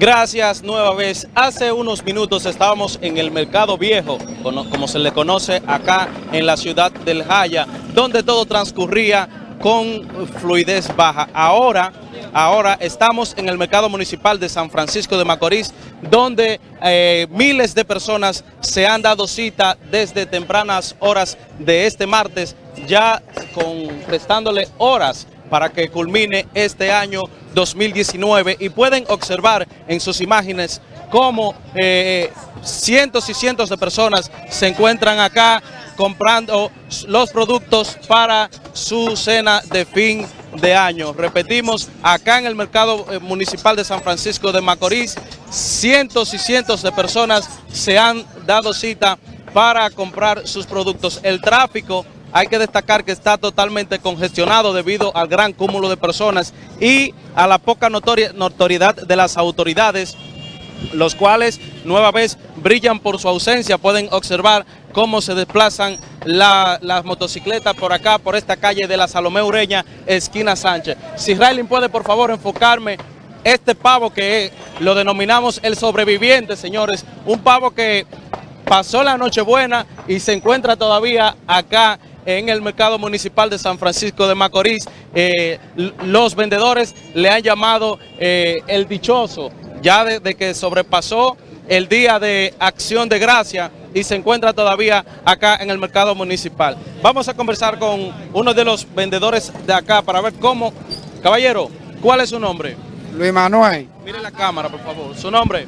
Gracias nueva vez. Hace unos minutos estábamos en el Mercado Viejo, como se le conoce acá en la ciudad del Jaya, donde todo transcurría con fluidez baja. Ahora, ahora estamos en el Mercado Municipal de San Francisco de Macorís, donde eh, miles de personas se han dado cita desde tempranas horas de este martes, ya con, restándole horas para que culmine este año 2019 y pueden observar en sus imágenes cómo eh, cientos y cientos de personas se encuentran acá comprando los productos para su cena de fin de año. Repetimos, acá en el mercado eh, municipal de San Francisco de Macorís, cientos y cientos de personas se han dado cita para comprar sus productos. El tráfico hay que destacar que está totalmente congestionado debido al gran cúmulo de personas y a la poca notoriedad de las autoridades, los cuales nueva vez brillan por su ausencia. Pueden observar cómo se desplazan las motocicletas por acá, por esta calle de la Salomé Ureña, esquina Sánchez. Si Raylin puede por favor enfocarme este pavo que lo denominamos el sobreviviente, señores, un pavo que pasó la Nochebuena y se encuentra todavía acá en el mercado municipal de San Francisco de Macorís. Eh, los vendedores le han llamado eh, el dichoso, ya de, que sobrepasó el día de acción de gracia y se encuentra todavía acá en el mercado municipal. Vamos a conversar con uno de los vendedores de acá para ver cómo... Caballero, ¿cuál es su nombre? Luis Manuel. Mire la cámara, por favor. ¿Su nombre?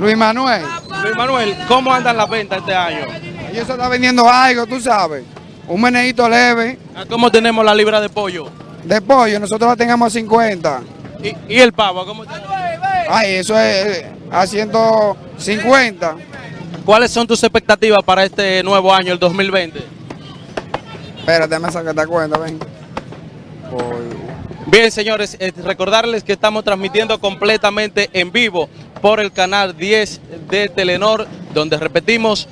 Luis Manuel. Luis Manuel, ¿cómo andan las ventas este año? Y eso está vendiendo algo, tú sabes. Un meneíto leve. ¿Cómo tenemos la libra de pollo? De pollo, nosotros la tengamos a 50. ¿Y, el pavo? ¿cómo Ay, eso es a 150. ¿Cuáles son tus expectativas para este nuevo año, el 2020? Espérate, me saca esta cuenta, ven. Bien, señores, eh, recordarles que estamos transmitiendo completamente en vivo por el canal 10 de Telenor, donde repetimos,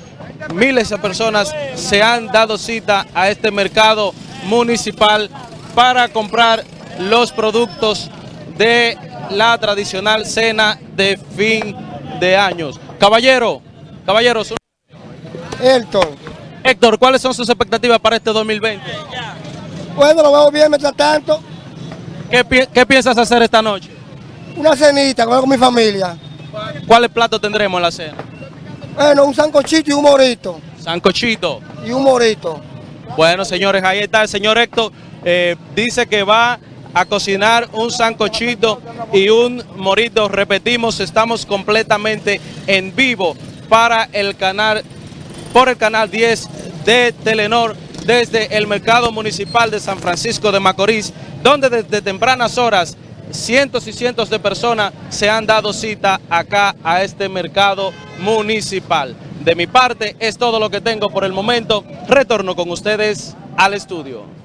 miles de personas se han dado cita a este mercado municipal para comprar los productos de la tradicional cena de fin de años. Caballero, caballero. Héctor. Héctor, ¿cuáles son sus expectativas para este 2020? Bueno, lo veo bien mientras tanto. ¿Qué, ¿Qué, piensas hacer esta noche? Una cenita con mi familia. ¿Cuáles platos tendremos en la cena? Bueno, un sancochito y un morito. Sancochito. Y un morito. Bueno, señores, ahí está el señor Héctor. Eh, dice que va a cocinar un sancochito y un morito. Repetimos, estamos completamente en vivo para el canal, por el canal 10 de Telenor desde el Mercado Municipal de San Francisco de Macorís, donde desde tempranas horas cientos y cientos de personas se han dado cita acá a este mercado municipal. De mi parte es todo lo que tengo por el momento. Retorno con ustedes al estudio.